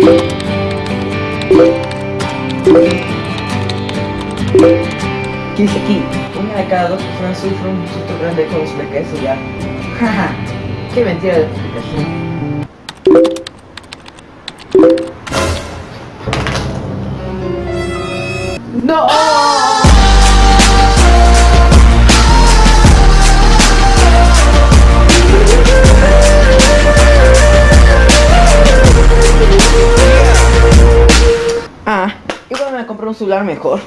¿Qué dice aquí? Una de cada dos personas sufre un susto grande con su queso ya. Jaja, qué mentira de explicación. ¡No! Ah, igual me compré un celular mejor.